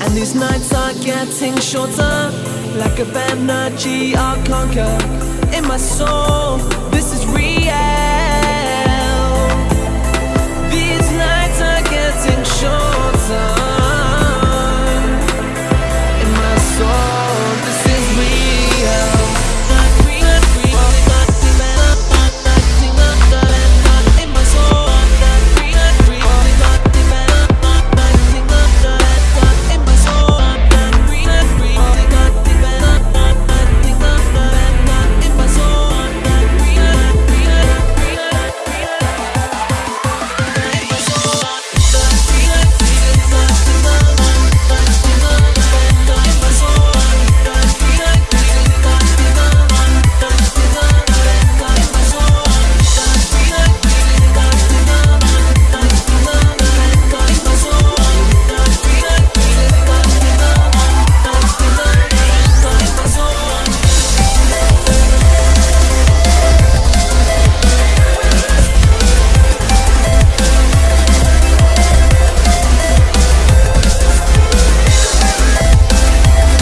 And these nights are getting shorter Like a bad energy I'll conquer In my soul.